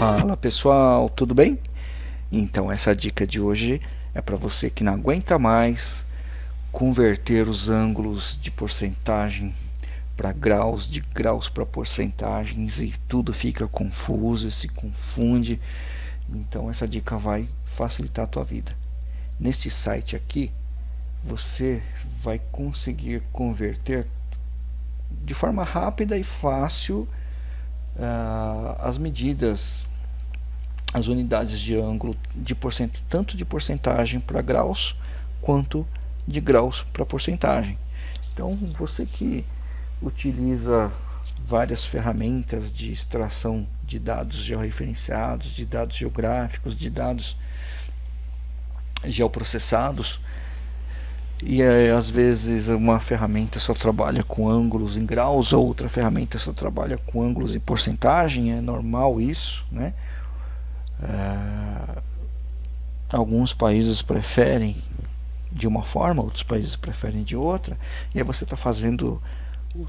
Fala pessoal, tudo bem? Então essa dica de hoje é para você que não aguenta mais converter os ângulos de porcentagem para graus, de graus para porcentagens e tudo fica confuso, se confunde. Então essa dica vai facilitar a tua vida. Neste site aqui, você vai conseguir converter de forma rápida e fácil uh, as medidas, as unidades de ângulo de tanto de porcentagem para graus quanto de graus para porcentagem. Então você que utiliza várias ferramentas de extração de dados georreferenciados, de dados geográficos, de dados geoprocessados, e é, às vezes uma ferramenta só trabalha com ângulos em graus, ou outra ferramenta só trabalha com ângulos em porcentagem, é normal isso, né? É, alguns países preferem de uma forma, outros países preferem de outra, e aí você está fazendo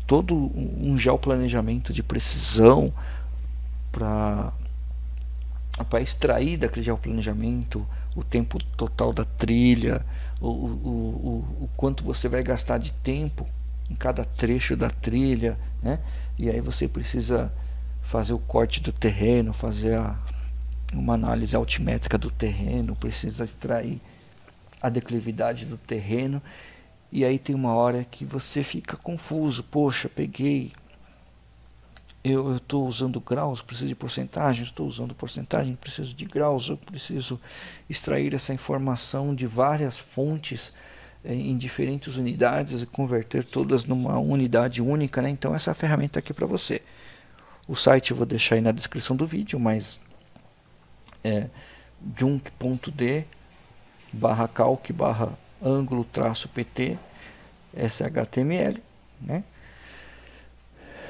todo um geoplanejamento de precisão para para extrair daquele geoplanejamento o tempo total da trilha, o, o, o, o quanto você vai gastar de tempo em cada trecho da trilha, né? E aí você precisa fazer o corte do terreno, fazer a, uma análise altimétrica do terreno, precisa extrair a declividade do terreno. E aí tem uma hora que você fica confuso, poxa, peguei eu estou usando graus, preciso de porcentagem, estou usando porcentagem, preciso de graus, eu preciso extrair essa informação de várias fontes eh, em diferentes unidades e converter todas numa unidade única, né? então essa ferramenta aqui para você. O site eu vou deixar aí na descrição do vídeo, mas é junk.d barra calc barra ângulo traço pt, essa é HTML, né?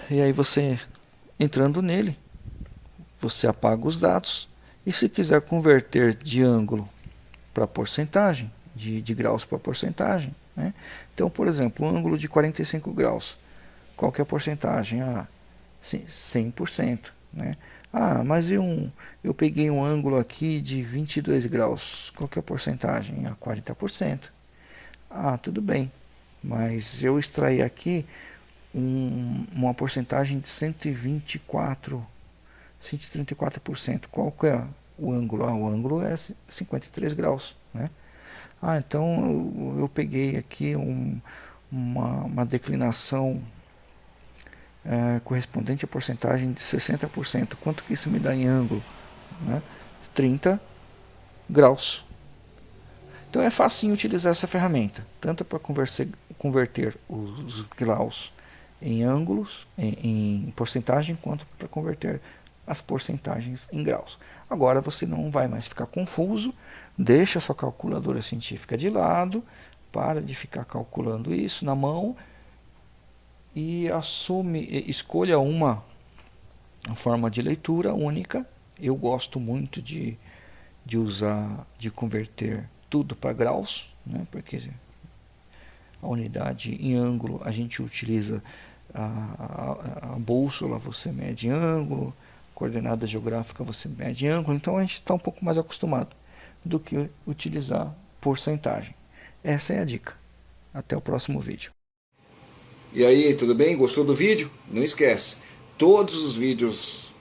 E aí você Entrando nele, você apaga os dados e se quiser converter de ângulo para porcentagem, de, de graus para porcentagem, né? então por exemplo, um ângulo de 45 graus, qual que é a porcentagem? Ah, 100%. Né? Ah, mas eu, eu peguei um ângulo aqui de 22 graus, qual que é a porcentagem? Ah, 40%. Ah, tudo bem, mas eu extraí aqui um, uma porcentagem de 124, 134%. Qual que é o ângulo? Ah, o ângulo é 53 graus. Né? Ah, então eu, eu peguei aqui um, uma, uma declinação é, correspondente à porcentagem de 60%. Quanto que isso me dá em ângulo? Né? 30 graus. Então é fácil utilizar essa ferramenta, tanto para converter os graus em ângulos, em, em porcentagem, quanto para converter as porcentagens em graus. Agora você não vai mais ficar confuso, deixa sua calculadora científica de lado, para de ficar calculando isso na mão e assume, escolha uma forma de leitura única. Eu gosto muito de, de usar, de converter tudo para graus, né, porque a unidade em ângulo a gente utiliza a, a, a bússola você mede ângulo, coordenada geográfica você mede ângulo, então a gente está um pouco mais acostumado do que utilizar porcentagem. Essa é a dica. Até o próximo vídeo. E aí, tudo bem? Gostou do vídeo? Não esquece, todos os vídeos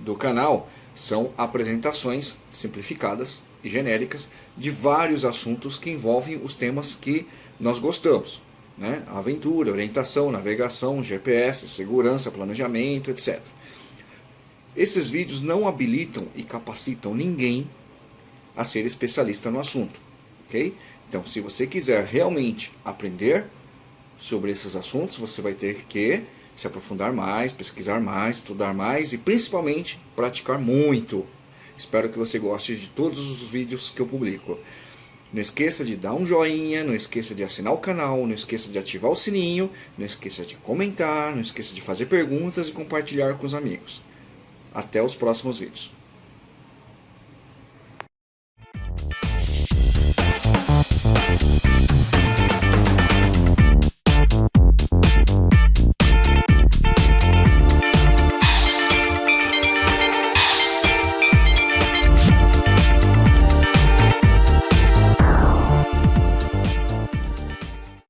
do canal são apresentações simplificadas e genéricas de vários assuntos que envolvem os temas que nós gostamos né? aventura, orientação, navegação, GPS, segurança, planejamento, etc. Esses vídeos não habilitam e capacitam ninguém a ser especialista no assunto. ok? Então, se você quiser realmente aprender sobre esses assuntos, você vai ter que se aprofundar mais, pesquisar mais, estudar mais e principalmente praticar muito. Espero que você goste de todos os vídeos que eu publico. Não esqueça de dar um joinha, não esqueça de assinar o canal, não esqueça de ativar o sininho, não esqueça de comentar, não esqueça de fazer perguntas e compartilhar com os amigos. Até os próximos vídeos.